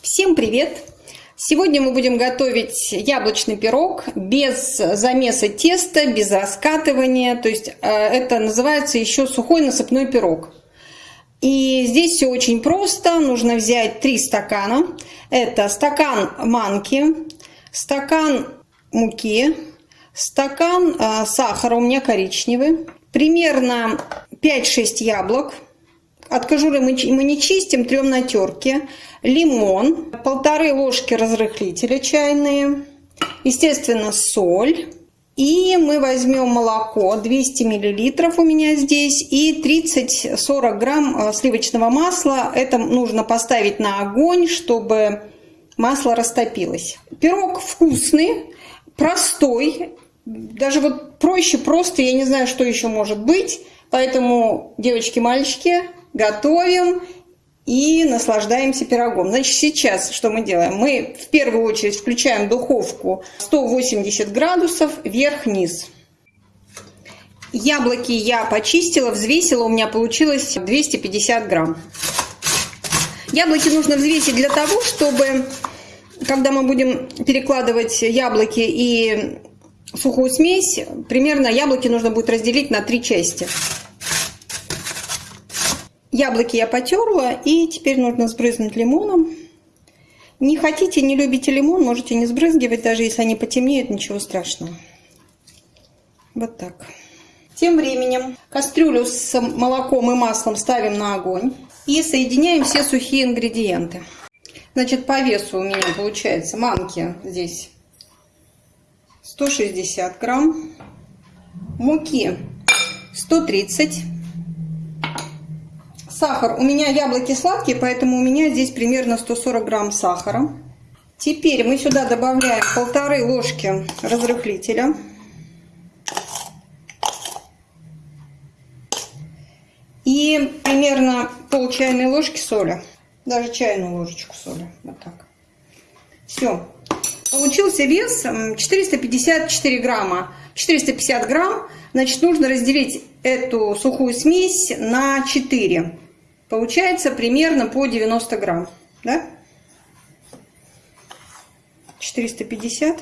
Всем привет! Сегодня мы будем готовить яблочный пирог без замеса теста, без раскатывания. То есть э, это называется еще сухой насыпной пирог. И здесь все очень просто. Нужно взять 3 стакана. Это стакан манки, стакан муки, стакан э, сахара у меня коричневый, примерно 5-6 яблок. От кожуры мы не чистим, трем на терке лимон, полторы ложки разрыхлителя чайные, естественно, соль. И мы возьмем молоко, 200 миллилитров у меня здесь, и 30-40 грамм э, сливочного масла. Это нужно поставить на огонь, чтобы масло растопилось. Пирог вкусный, простой, даже вот проще просто, я не знаю, что еще может быть. Поэтому, девочки, мальчики, готовим и наслаждаемся пирогом. Значит, сейчас что мы делаем? Мы в первую очередь включаем духовку 180 градусов вверх-вниз. Яблоки я почистила, взвесила, у меня получилось 250 грамм. Яблоки нужно взвесить для того, чтобы, когда мы будем перекладывать яблоки и сухую смесь, примерно яблоки нужно будет разделить на три части. Яблоки я потерла, и теперь нужно сбрызнуть лимоном. Не хотите, не любите лимон, можете не сбрызгивать, даже если они потемнеют, ничего страшного. Вот так. Тем временем кастрюлю с молоком и маслом ставим на огонь и соединяем все сухие ингредиенты. Значит, по весу у меня получается манки здесь 160 грамм, муки 130 Сахар. У меня яблоки сладкие, поэтому у меня здесь примерно 140 грамм сахара. Теперь мы сюда добавляем полторы ложки разрыхлителя. И примерно пол чайной ложки соли. Даже чайную ложечку соли. Вот так. Все. Получился вес 454 грамма. 450 грамм. Значит, нужно разделить эту сухую смесь на 4. Получается примерно по 90 грамм. Да? 450.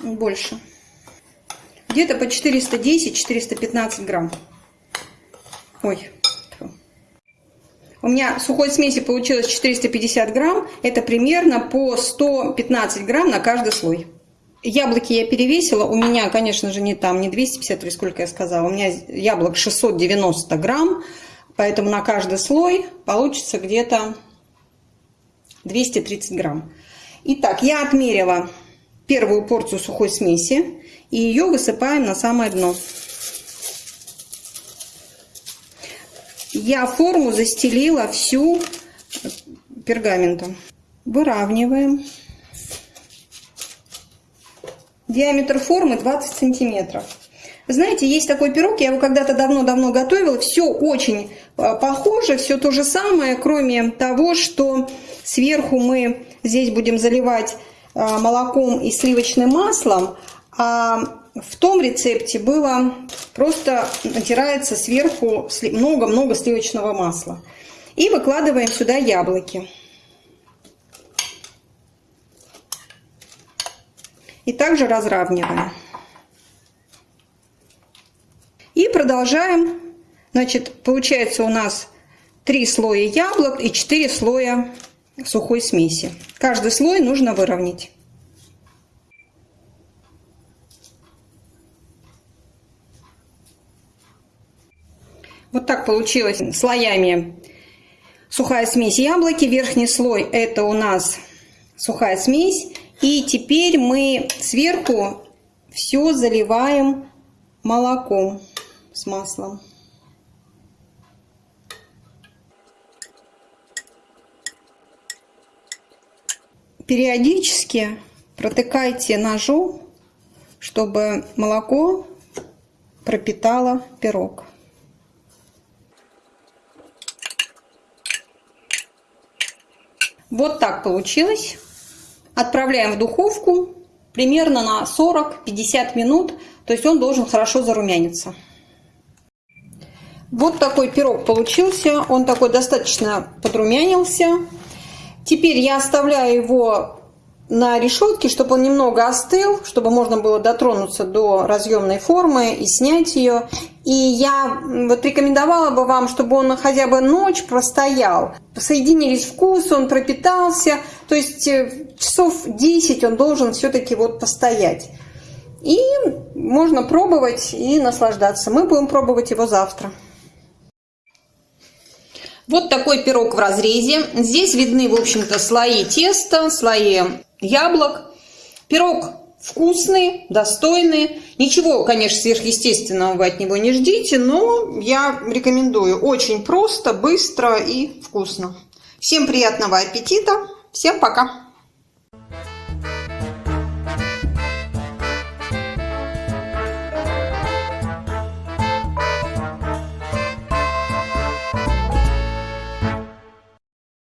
Больше. Где-то по 410-415 грамм. Ой. У меня сухой смеси получилось 450 грамм. Это примерно по 115 грамм на каждый слой. Яблоки я перевесила. У меня, конечно же, не там, не 250 или сколько я сказала. У меня яблок 690 грамм. Поэтому на каждый слой получится где-то 230 грамм. Итак, я отмерила первую порцию сухой смеси. И ее высыпаем на самое дно. Я форму застелила всю пергаментом. Выравниваем. Диаметр формы 20 сантиметров. Знаете, есть такой пирог, я его когда-то давно-давно готовила. Все очень э, похоже, все то же самое, кроме того, что сверху мы здесь будем заливать э, молоком и сливочным маслом, а в том рецепте было просто натирается сверху много-много сливочного масла. И выкладываем сюда яблоки. И также разравниваем. И продолжаем. Значит, получается у нас 3 слоя яблок и 4 слоя сухой смеси. Каждый слой нужно выровнять. Вот так получилось слоями сухая смесь яблоки. Верхний слой это у нас сухая смесь. И теперь мы сверху все заливаем молоком с маслом. Периодически протыкайте ножом, чтобы молоко пропитало пирог. Вот так получилось. Отправляем в духовку примерно на 40-50 минут, то есть он должен хорошо зарумяниться. Вот такой пирог получился. Он такой достаточно подрумянился. Теперь я оставляю его на решетке, чтобы он немного остыл, чтобы можно было дотронуться до разъемной формы и снять ее. И я вот рекомендовала бы вам, чтобы он хотя бы ночь простоял. Соединились вкусы, он пропитался. То есть э, часов 10 он должен все-таки вот постоять. И можно пробовать и наслаждаться. Мы будем пробовать его завтра. Вот такой пирог в разрезе. Здесь видны, в общем-то, слои теста, слои яблок. Пирог вкусный, достойный. Ничего, конечно, сверхъестественного вы от него не ждите, но я рекомендую. Очень просто, быстро и вкусно. Всем приятного аппетита. Всем пока.